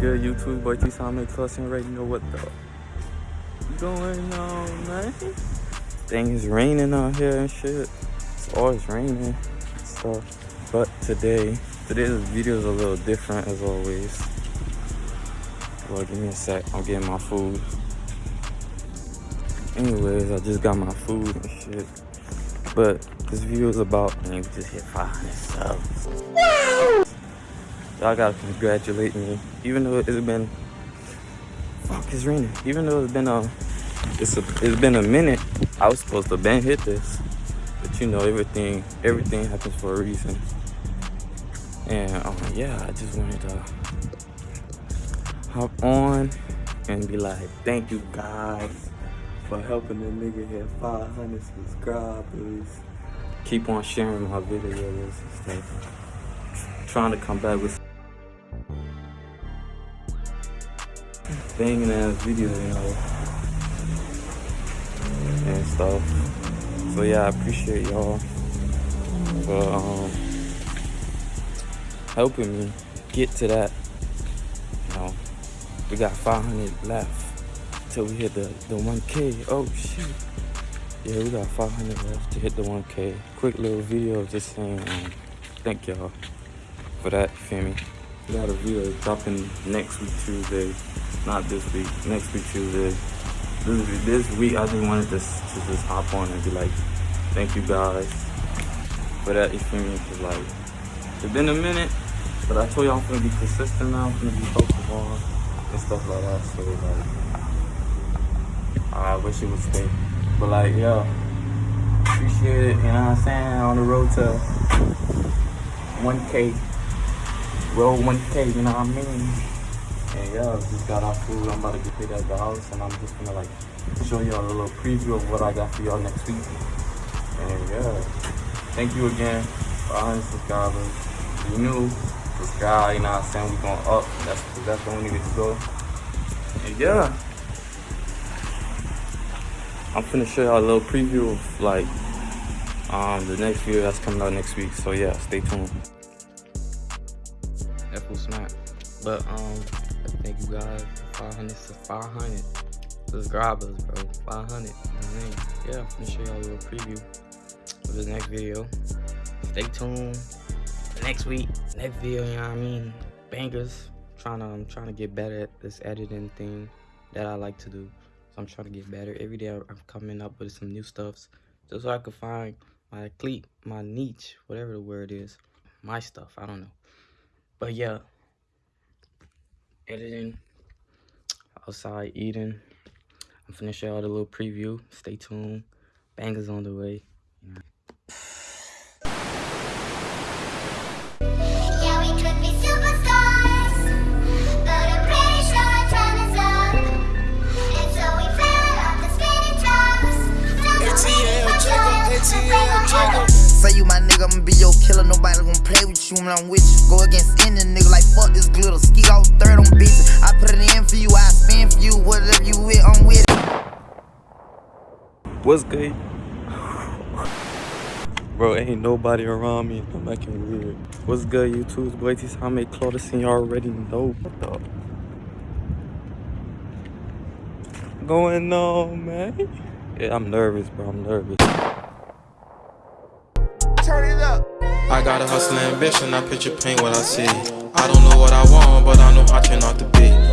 good, YouTube? Boy, T Time Cussing already know what the going on, man. Thing is raining out here and shit. It's always raining So. But today, today's video is a little different as always. Well, give me a sec. I'm getting my food. Anyways, I just got my food and shit. But this video is about, and just hit 500 subs. Y'all gotta congratulate me. Even though it's been, fuck, it's raining. Even though it's been a, it's a, it's been a minute. I was supposed to been hit this, but you know everything, everything happens for a reason. And um, yeah, I just wanted to hop on and be like, thank you guys for helping the nigga hit 500 subscribers. Keep on sharing my videos and stuff. Trying to come back with banging ass video, you know, and stuff. So yeah, I appreciate y'all for um, helping me get to that. You know, we got 500 left till we hit the the 1K. Oh shit. Yeah, we got 500 left to hit the 1K. Quick little video just saying um, thank y'all for that, you feel me? Got a video dropping next week Tuesday. Not this week, next week Tuesday. This, this week I just wanted to, to just hop on and be like, thank you guys for that, feel like, it's been a minute, but I told y'all I'm gonna be consistent now, I'm gonna be focused on and stuff like that. So like, I wish it would stay. But like, yo, appreciate it, you know what I'm saying? On the road to 1K roll 1K, you know what I mean? And yeah, just got our food. I'm about to get paid at the house, and I'm just gonna like show y'all a little preview of what I got for y'all next week. And yeah, thank you again for 100 subscribers. If you new, subscribe, you know what I'm saying? We going up. That's that's the only way to go. And yeah, I'm finna show y'all a little preview of like um the next video that's coming out next week. So yeah, stay tuned. That smart. But um, thank you guys. 500 to 500 subscribers, bro. 500. You know what I mean? Yeah, I'm gonna show y'all a little preview of the next video. Stay tuned. Next week, next video. You know what I mean? Bangers. Trying to, I'm trying to get better at this editing thing that I like to do. So I'm trying to get better every day. I'm coming up with some new stuffs just so I can find my cleat, my niche, whatever the word is, my stuff. I don't know. But yeah, editing, outside eating. I'm finna show y'all the little preview. Stay tuned. Bangers on the way. Yeah, we could be superstars, but I'm pretty sure our time is up. And so we fell off the spinning tops. ATL Jacob, ATL Jacob. Say you my nigga, I'ma be your killer. Nobody gon' play with you when I'm with you. Go against any nigga like fuck this glitter. Ski all third on bitches. I put it in for you, I spin for you. Whatever you with, I'm with it. What's good? Bro, ain't nobody around me. I'm acting weird. What's good, YouTube's boy? This how I make Claudius and y'all already know what the going on, man. Yeah, I'm nervous, bro. I'm nervous. Got a hustle ambition, I picture pain what I see. I don't know what I want, but I know how I turn out to be.